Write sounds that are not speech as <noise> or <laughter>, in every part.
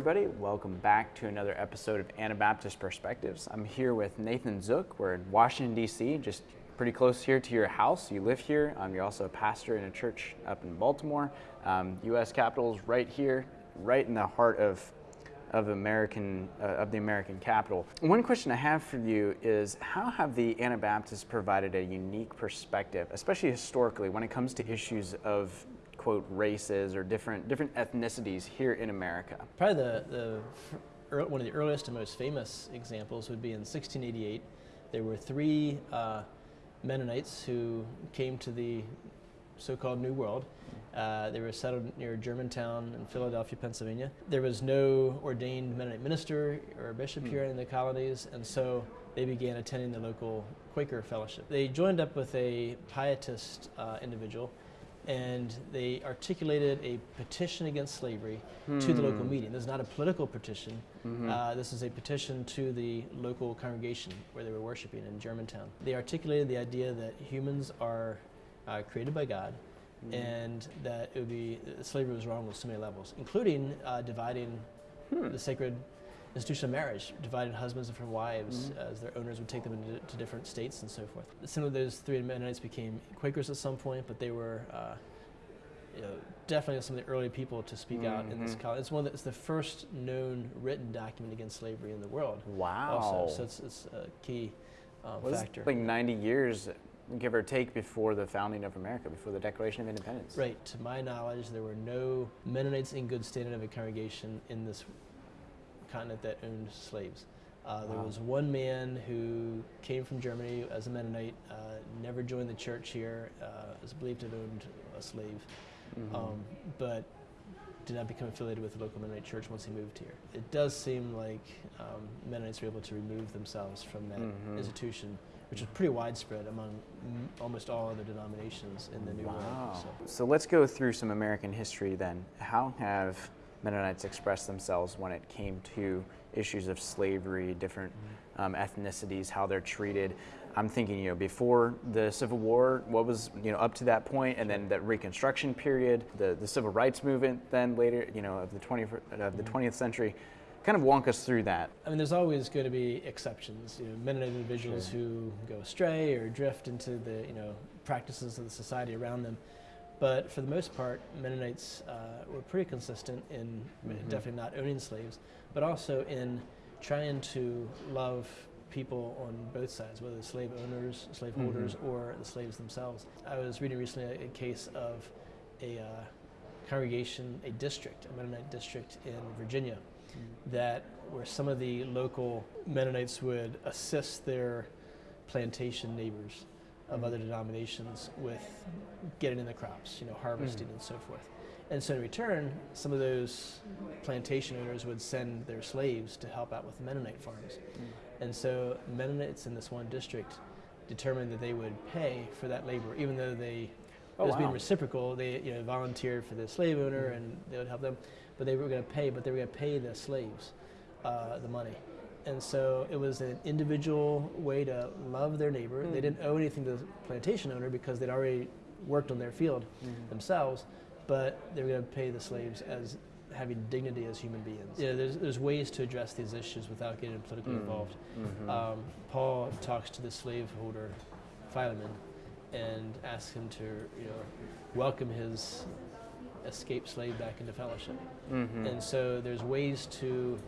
everybody. Welcome back to another episode of Anabaptist Perspectives. I'm here with Nathan Zook. We're in Washington, D.C., just pretty close here to your house. You live here. Um, you're also a pastor in a church up in Baltimore. Um, U.S. Capitol is right here, right in the heart of of American uh, of the American capital. One question I have for you is how have the Anabaptists provided a unique perspective, especially historically, when it comes to issues of quote races or different different ethnicities here in America? Probably the, the one of the earliest and most famous examples would be in 1688. There were three uh, Mennonites who came to the so-called New World. Uh, they were settled near Germantown in Philadelphia, Pennsylvania. There was no ordained Mennonite minister or bishop here in the colonies, and so they began attending the local Quaker fellowship. They joined up with a pietist uh, individual and they articulated a petition against slavery hmm. to the local hmm. meeting. This is not a political petition. Mm-hmm. Uh, this is a petition to the local congregation where they were worshiping in Germantown. They articulated the idea that humans are uh, created by God mm. and that it would be slavery was wrong on so many levels, including uh, dividing hmm. the sacred institution of marriage, divided husbands and from wives mm-hmm. as their owners would take them into to different states and so forth. Some of those three Mennonites became Quakers at some point, but they were uh, you know, definitely some of the early people to speak mm-hmm. out in this mm-hmm. college. It's one that's the first known written document against slavery in the world. Wow. Also, so it's, it's a key um, well, factor. like 90 years give or take before the founding of America, before the Declaration of Independence. Right. To my knowledge, there were no Mennonites in good standing of a congregation in this continent that owned slaves. Uh, there wow. was one man who came from Germany as a Mennonite, uh, never joined the church here, uh, is believed to have owned a slave, mm-hmm. um, but did not become affiliated with the local Mennonite church once he moved here. It does seem like um, Mennonites were able to remove themselves from that mm-hmm. institution, which was pretty widespread among m- almost all other denominations in the New wow. World. So. so let's go through some American history then. How have Mennonites expressed themselves when it came to issues of slavery, different mm-hmm. um, ethnicities, how they're treated. I'm thinking, you know, before the Civil War, what was, you know, up to that point, and then that Reconstruction period, the, the Civil Rights Movement, then later, you know, of the 20th, of the 20th mm-hmm. century. Kind of walk us through that. I mean, there's always going to be exceptions. You know, Mennonite individuals sure. who go astray or drift into the, you know, practices of the society around them. But for the most part, Mennonites uh, were pretty consistent in mm-hmm. definitely not owning slaves, but also in trying to love people on both sides, whether slave owners, slave mm-hmm. or the slaves themselves. I was reading recently a, a case of a uh, congregation, a district, a Mennonite district in Virginia, mm-hmm. that where some of the local Mennonites would assist their plantation neighbors of other denominations with getting in the crops, you know, harvesting mm. and so forth. And so in return, some of those plantation owners would send their slaves to help out with Mennonite farms. Mm. And so Mennonites in this one district determined that they would pay for that labor, even though they oh, it was wow. being reciprocal. They you know volunteered for the slave owner mm. and they would help them, but they were going to pay, but they were going to pay the slaves uh, the money. And so it was an individual way to love their neighbor. Mm. They didn't owe anything to the plantation owner because they'd already worked on their field mm. themselves, but they were going to pay the slaves as having dignity as human beings. Yeah, there's, there's ways to address these issues without getting politically mm. involved. Mm-hmm. Um, Paul talks to the slaveholder Philemon and asks him to you know welcome his escaped slave back into fellowship. Mm-hmm. And so there's ways to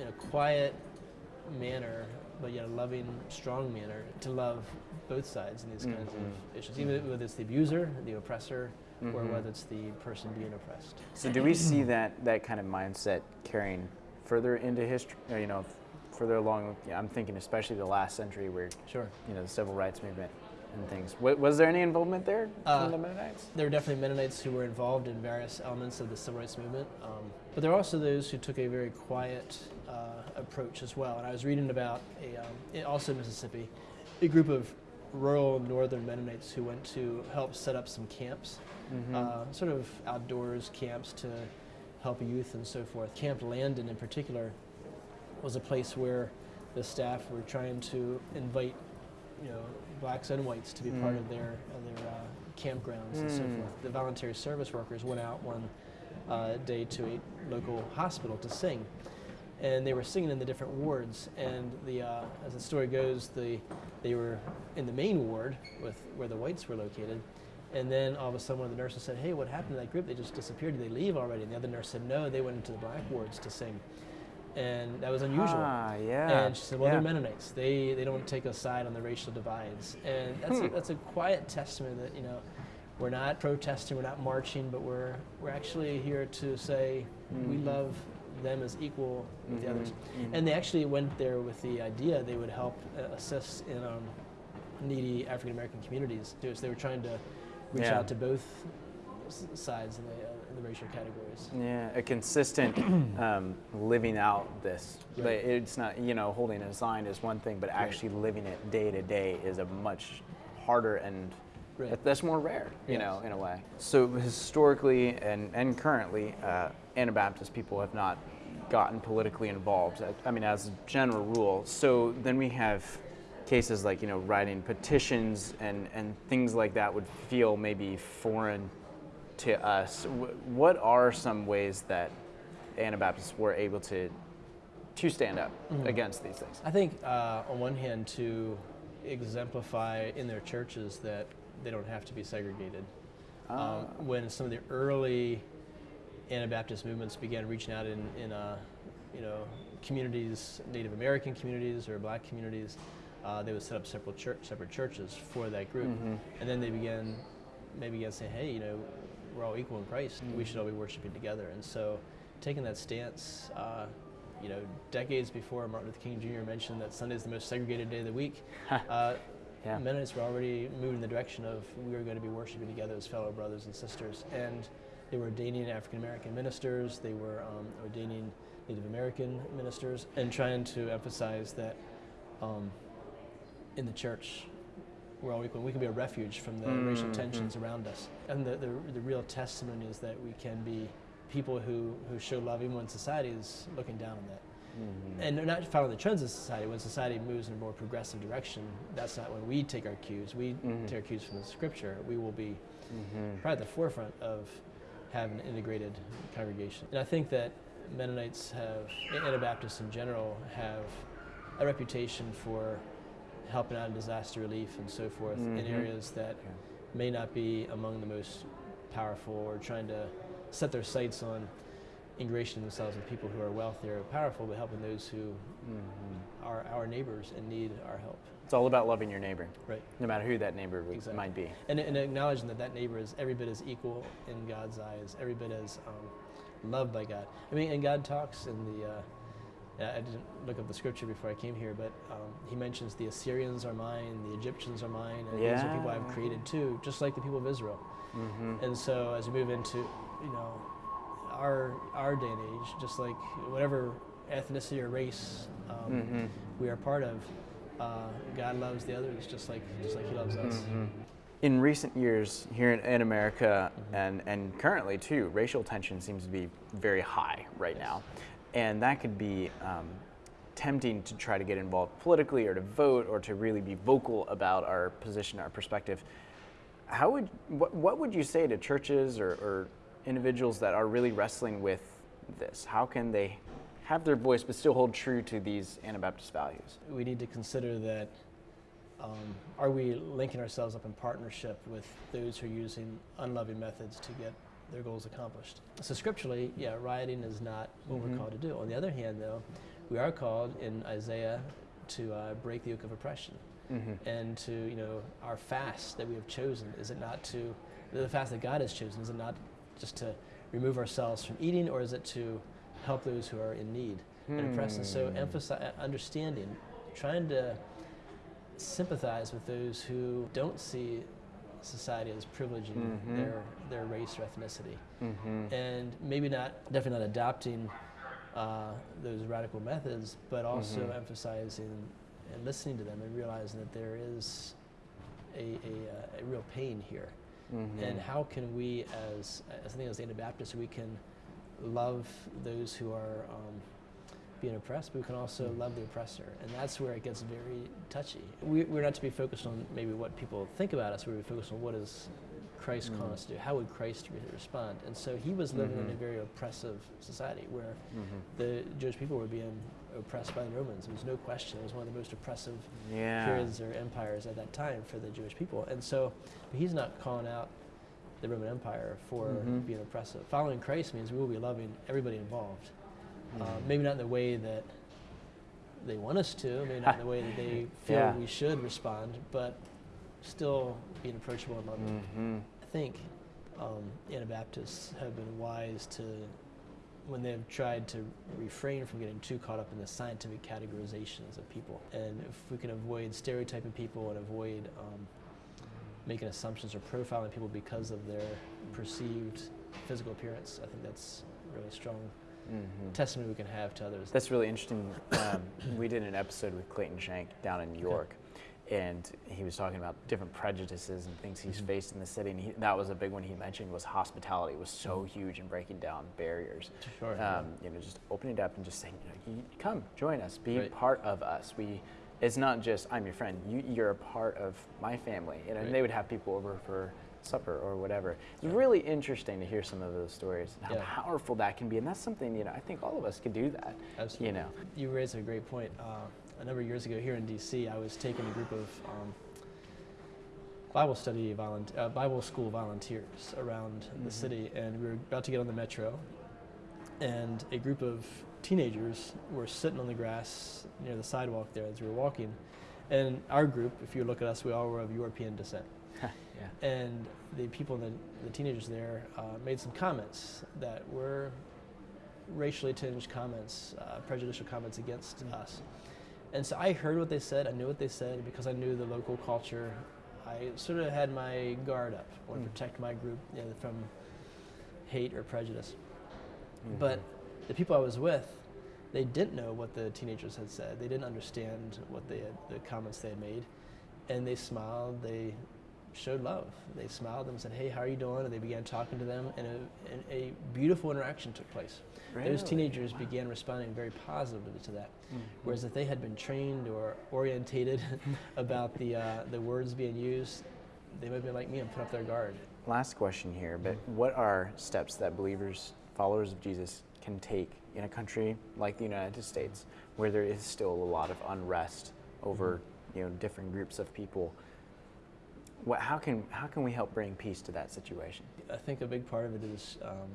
in a quiet manner, but yet a loving, strong manner to love both sides in these mm-hmm. kinds of mm-hmm. issues, even whether it's the abuser, the oppressor, mm-hmm. or whether it's the person being oppressed. So, do we see that that kind of mindset carrying further into history? You know, further along. I'm thinking especially the last century, where sure, you know, the civil rights movement and things. was there any involvement there uh, from the Mennonites? There were definitely Mennonites who were involved in various elements of the civil rights movement, um, but there were also those who took a very quiet uh, approach as well. And I was reading about a, um, also in Mississippi, a group of rural northern Mennonites who went to help set up some camps, mm-hmm. uh, sort of outdoors camps to help youth and so forth. Camp Landon, in particular, was a place where the staff were trying to invite, you know, blacks and whites to be mm. part of their of their uh, campgrounds mm. and so mm. forth. The voluntary service workers went out one uh, day to a local hospital to sing. And they were singing in the different wards. And the, uh, as the story goes, the, they were in the main ward with where the whites were located. And then all of a sudden, one of the nurses said, "Hey, what happened to that group? They just disappeared. Did they leave already?" And the other nurse said, "No, they went into the black wards to sing." And that was unusual. Ah, yeah. And she said, "Well, yeah. they're Mennonites. They they don't take a side on the racial divides." And that's a, Hmm. that's a quiet testament that you know we're not protesting, we're not marching, but we're we're actually here to say we Mhm. love them as equal with the others. Mhm, mhm. And they actually went there with the idea they would help uh, assist in um, needy African American communities too. So they were trying to reach Yeah. out to both s- sides in the, uh, in the racial categories. Yeah, a consistent <clears throat> um, living out this. Right. It's not, you know, holding a sign is one thing, but actually living it day to day is a much harder and Right. that's more rare, you Yes. know, in a way. So historically and, and currently, uh, Anabaptist people have not gotten politically involved. I- I mean, as a general rule. So then we have cases like, you know, writing petitions and, and things like that would feel maybe foreign to us. What are some ways that Anabaptists were able to to stand up Mhm. against these things? I think, uh, on one hand, to exemplify in their churches that they don't have to be segregated. Ah. Um, when some of the early Anabaptist movements began reaching out in, in uh, you know, communities, Native American communities or Black communities, uh, they would set up separate church, separate churches for that group, Mhm. and then they began, they began saying, "Hey, you know, we're all equal in Christ. We should all be worshiping together." And so, taking that stance, uh, you know, decades before Martin Luther King Jr. mentioned that Sunday is the most segregated day of the week, <laughs> uh, Yeah. Mennonites were already moving in the direction of we are going to be worshiping together as fellow brothers and sisters. And they were ordaining African American ministers, they were um, ordaining Native American ministers, and trying to emphasize that um, in the church, we're all equal. We can be a refuge from the racial Mhm. tensions around us. And the, the, the real testimony is that we can be people who, who show love even when society is looking down on that Mhm. and they're not following the trends of society. When society moves in a more progressive direction, that's not when we take our cues. We Mhm. take our cues from the scripture. We will be Mhm. probably at the forefront of having an integrated congregation. And I think that Mennonites have, and Anabaptists in general, have a reputation for helping out in disaster relief and so forth in Mhm. areas that may not be among the most powerful or trying to set their sights on ingratiating themselves with people who are wealthier or powerful, but helping those who Mhm. Are our neighbors and need our help. It's all about loving your neighbor, Right. no matter who that neighbor Exactly. might be. And, and acknowledging that that neighbor is every bit as equal in God's eyes, every bit as um, loved by God. I mean, and God talks in the, uh, I didn't look up the scripture before I came here, but um, he mentions the Assyrians are mine, the Egyptians are mine, and these are people I've created too, just like the people of Israel. Mhm. And so as we move into, you know, our our day and age, just like whatever ethnicity or race um, Mhm. we are part of, uh, God loves the others just like just like He loves us. Mhm. In recent years, here in, in America Mm-hmm. and, and currently too, racial tension seems to be very high right now. And that could be um, tempting to try to get involved politically or to vote or to really be vocal about our position, our perspective. How would, what, what would you say to churches or, or individuals that are really wrestling with this? How can they have their voice but still hold true to these Anabaptist values? we need to consider that um, are we linking ourselves up in partnership with those who are using unloving methods to get their goals accomplished? So, scripturally, yeah, rioting is not what Mhm. we're called to do. On the other hand, though, we are called in Isaiah to uh, break the yoke of oppression Mm-hmm. and to, you know, our fast that we have chosen. Is it not to, the fast that God has chosen, is it not just to remove ourselves from eating or is it to help those who are in need and oppressed? And so, Hmm. emphasize, understanding, trying to sympathize with those who don't see society as privileging Mhm. their, their race or ethnicity. Mm-hmm. And maybe not, definitely not adopting uh, those radical methods, but also Mhm. emphasizing and listening to them and realizing that there is a, a, uh, a real pain here. Mm-hmm. And how can we, as, as I think as Anabaptists, we can love those who are um, being oppressed, but we can also love the oppressor. And that's where it gets very touchy. We, we're not to be focused on maybe what people think about us, we're to be focused on what is Christ calling Mm. us to do? How would Christ re- respond? And so he was living in a Mhm. very oppressive society where Mhm. the Jewish people were being oppressed by the Romans. There was no question. It was one of the most oppressive Yeah. periods or empires at that time for the Jewish people. And so he's not calling out the Roman Empire for Mhm. being oppressive. Following Christ means we will be loving everybody involved. Uh, Mhm. maybe not in the way that they want us to, maybe not in the way that they <laughs> feel Yeah. we should respond, but still being approachable and loving. Mhm. I think um, Anabaptists have been wise to, when they've tried to refrain from getting too caught up in the scientific categorizations of people. And if we can avoid stereotyping people and avoid um, making assumptions or profiling people because of their perceived physical appearance, I think that's really strong Mhm. testimony we can have to others. That's really interesting. Um, we did an episode with Clayton Shank down in New York, and he was talking about different prejudices and things he's Mhm. faced in the city. And he, that was a big one he mentioned was hospitality was so huge in breaking down barriers. Sure. Um, you know, just opening it up and just saying, you know, you come join us, be Right. part of us. We, it's not just I'm your friend. You, you're a part of my family. You know, Right. and they would have people over for supper or whatever. It's Yeah. really interesting to hear some of those stories and how Yeah. powerful that can be. And that's something you know I think all of us could do that. Absolutely. You know. You raise a great point. Uh, a number of years ago here in DC, I was taking a group of um, Bible study uh, Bible school volunteers around the Mhm. city, and we were about to get on the metro, and a group of teenagers were sitting on the grass near the sidewalk there as we were walking, and our group, if you look at us, we all were of European descent. <laughs> yeah. And the people, the, the teenagers there, uh, made some comments that were racially tinged comments, uh, prejudicial comments against Mm. us. And so I heard what they said, I knew what they said because I knew the local culture. I sort of had my guard up. I want to Mm. protect my group you know, from hate or prejudice. Mhm. But the people I was with, they didn't know what the teenagers had said. They didn't understand what they had, the comments they had made, and they smiled. They showed love. They smiled and said, "Hey, how are you doing?" And they began talking to them, and a, and a beautiful interaction took place. Those teenagers Wow. began responding very positively to that. Mhm. Whereas if they had been trained or orientated <laughs> about the uh, the words being used, they might have been like me and put up their guard. Last question here, but what are steps that believers, followers of Jesus, can take in a country like the United States, where there is still a lot of unrest over, you know, different groups of people? What, how can how can we help bring peace to that situation? I think a big part of it is um,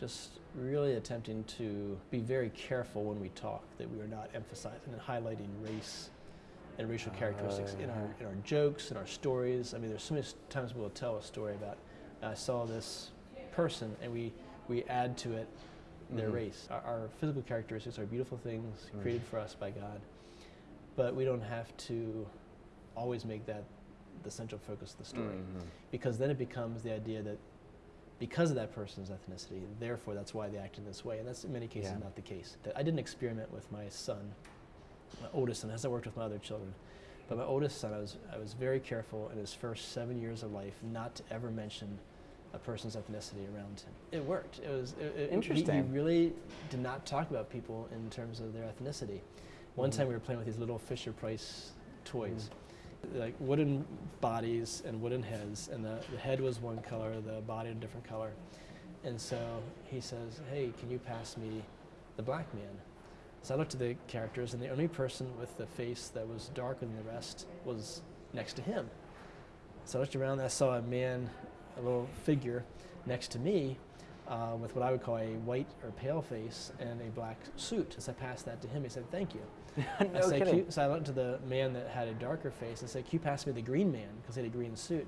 just really attempting to be very careful when we talk that we are not emphasizing and highlighting race and racial characteristics in our Uh-huh. in our jokes and our stories. I mean, there's so many times we'll tell a story about I saw this person and we we add to it their Mhm. race. Our, our physical characteristics are beautiful things created for us by God, but we don't have to always make that the central focus of the story Mhm. because then it becomes the idea that because of that person's ethnicity, therefore that's why they act in this way, and that's in many cases Yeah. not the case. That I didn't experiment with my son, my oldest son, as I worked with my other children, but my oldest son, I was I was very careful in his first seven years of life not to ever mention a person's ethnicity around him. It worked. It was it, it- he- He, really did not talk about people in terms of their ethnicity. One Mhm. time we were playing with these little Fisher Price toys like wooden bodies and wooden heads, and the, the head was one color, the body a different color. And so he says, Hey, can you pass me the black man? So I looked at the characters, and the only person with the face that was darker than the rest was next to him. So I looked around and I saw a man, a little figure next to me uh, with what I would call a white or pale face and a black suit. As I passed that to him, he said, Thank you. <laughs> I no said, kidding. So I went to the man that had a darker face and said, Can you pass me the green man? Because he had a green suit.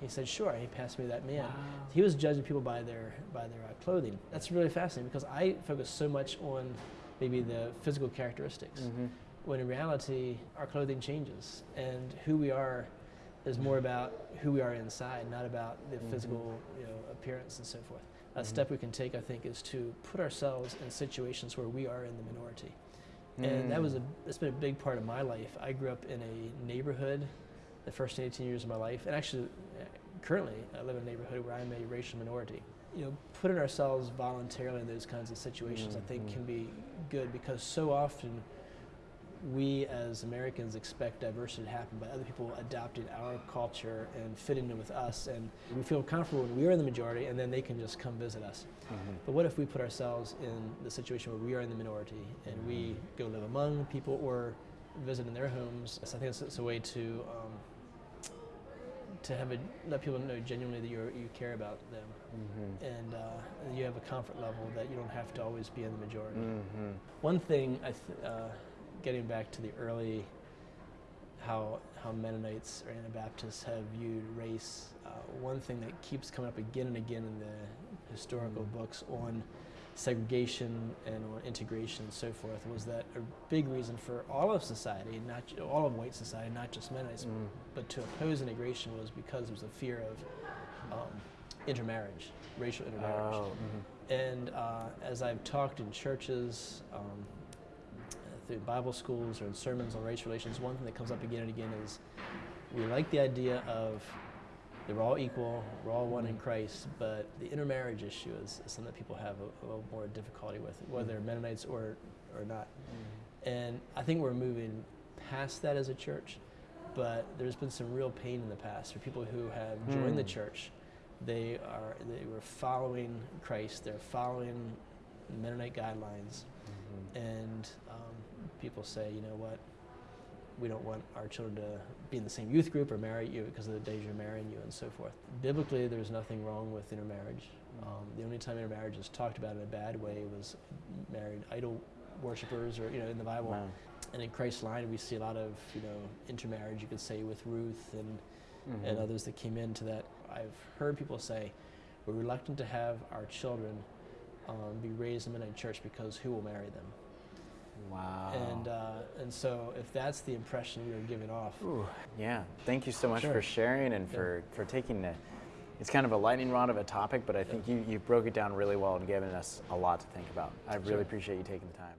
He said, Sure. He passed me that man. Wow. He was judging people by their, by their uh, clothing. That's really fascinating because I focus so much on maybe the physical characteristics. Mhm. When in reality, our clothing changes and who we are is more about who we are inside, not about the Mhm. physical you know, appearance and so forth. A Mhm. step we can take, I think, is to put ourselves in situations where we are in the minority and that was a Mm. that's been a big part of my life. I grew up in a neighborhood the first 18 years of my life, and actually, uh, currently, I live in a neighborhood where I'm a racial minority. You know, putting ourselves voluntarily in those kinds of situations, I think, Mhm. can be good because so often we as Americans expect diversity to happen by other people adopting our culture and fitting in with us. And we feel comfortable when we are in the majority and then they can just come visit us. Mm-hmm. But what if we put ourselves in the situation where we are in the minority and we go live among people or visit in their homes? So I think it's, it's a way to um, to have a, let people know genuinely that you you care about them Mm-hmm. and uh, you have a comfort level that you don't have to always be in the majority. Mm-hmm. One thing, I th- uh, getting back to the early, how how Mennonites or Anabaptists have viewed race. Uh, one thing that keeps coming up again and again in the historical Mm. books on segregation and on integration and so forth was that a big reason for all of society, not all of white society, not just Mennonites, Mm. but to oppose integration was because there was a fear of um, intermarriage, racial intermarriage. Oh, mhm. And uh, as I've talked in churches, um, through Bible schools or in sermons on race relations, one thing that comes up again and again is we like the idea of that we're all equal, we're all one in Christ, but the intermarriage issue is, is something that people have a, a little more difficulty with, whether they're Mennonites or, or not. And I think we're moving past that as a church, but there's been some real pain in the past for people who have joined the Mm. church. They are they were following Christ. They're following Mennonite guidelines, Mhm. and um, people say, you know what, we don't want our children to be in the same youth group or marry you because of the days you're marrying you and so forth. Biblically, there's nothing wrong with intermarriage. Um, the only time intermarriage is talked about in a bad way was married idol worshippers or you know in the Bible. Wow. And in Christ's line, we see a lot of you know intermarriage. You could say with Ruth and and Mhm. others that came into that. I've heard people say we're reluctant to have our children um, be raised in a Mennonite church because who will marry them? Wow. And uh, and so if that's the impression are giving off, Ooh, yeah. Thank you so much Sure. for sharing and Yeah. for, for taking the. It's kind of a lightning rod of a topic, but I think you, you broke it down really well and given us a lot to think about. I really Sure. appreciate you taking the time.